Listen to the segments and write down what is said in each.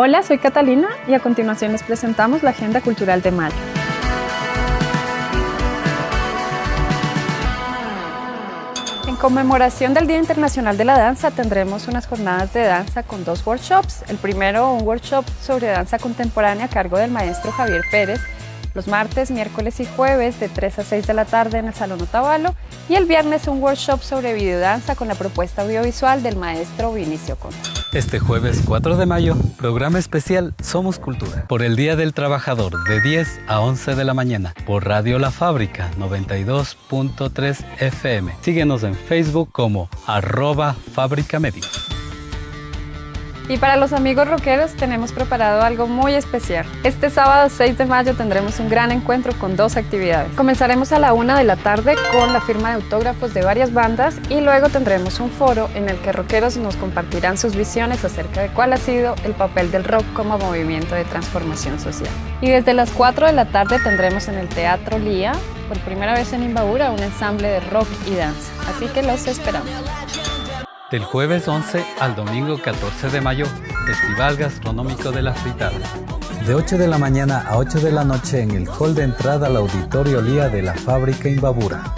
Hola, soy Catalina y a continuación les presentamos la Agenda Cultural de Mayo. En conmemoración del Día Internacional de la Danza tendremos unas jornadas de danza con dos workshops. El primero, un workshop sobre danza contemporánea a cargo del maestro Javier Pérez, los martes, miércoles y jueves de 3 a 6 de la tarde en el Salón Otavalo y el viernes un workshop sobre videodanza con la propuesta audiovisual del maestro Vinicio Conte. Este jueves 4 de mayo, programa especial Somos Cultura, por el Día del Trabajador de 10 a 11 de la mañana, por Radio La Fábrica 92.3 FM. Síguenos en Facebook como arroba Fábrica y para los amigos rockeros tenemos preparado algo muy especial. Este sábado 6 de mayo tendremos un gran encuentro con dos actividades. Comenzaremos a la una de la tarde con la firma de autógrafos de varias bandas y luego tendremos un foro en el que rockeros nos compartirán sus visiones acerca de cuál ha sido el papel del rock como movimiento de transformación social. Y desde las 4 de la tarde tendremos en el Teatro Lía, por primera vez en Imbabura, un ensamble de rock y danza. Así que los esperamos. Del jueves 11 al domingo 14 de mayo, Festival Gastronómico de la Fritada. De 8 de la mañana a 8 de la noche en el hall de entrada al Auditorio Lía de la Fábrica Imbabura.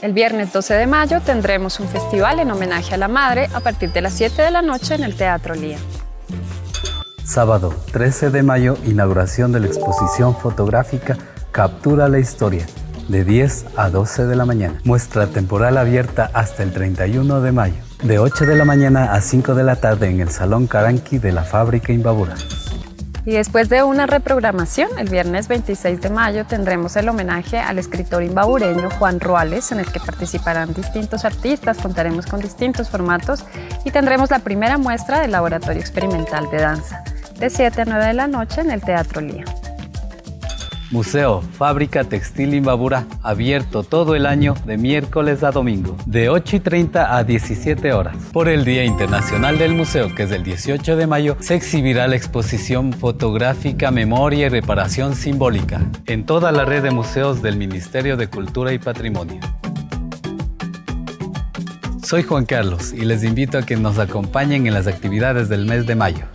El viernes 12 de mayo tendremos un festival en homenaje a la madre a partir de las 7 de la noche en el Teatro Lía. Sábado 13 de mayo, inauguración de la exposición fotográfica Captura la Historia, de 10 a 12 de la mañana. Muestra temporal abierta hasta el 31 de mayo, de 8 de la mañana a 5 de la tarde en el Salón Caranqui de la fábrica Imbabura. Y después de una reprogramación, el viernes 26 de mayo tendremos el homenaje al escritor imbabureño Juan Ruales, en el que participarán distintos artistas, contaremos con distintos formatos y tendremos la primera muestra del Laboratorio Experimental de Danza, de 7 a 9 de la noche en el Teatro Lía. Museo Fábrica Textil Imbabura, abierto todo el año de miércoles a domingo, de 8 y 30 a 17 horas. Por el Día Internacional del Museo, que es el 18 de mayo, se exhibirá la exposición fotográfica Memoria y Reparación Simbólica en toda la red de museos del Ministerio de Cultura y Patrimonio. Soy Juan Carlos y les invito a que nos acompañen en las actividades del mes de mayo.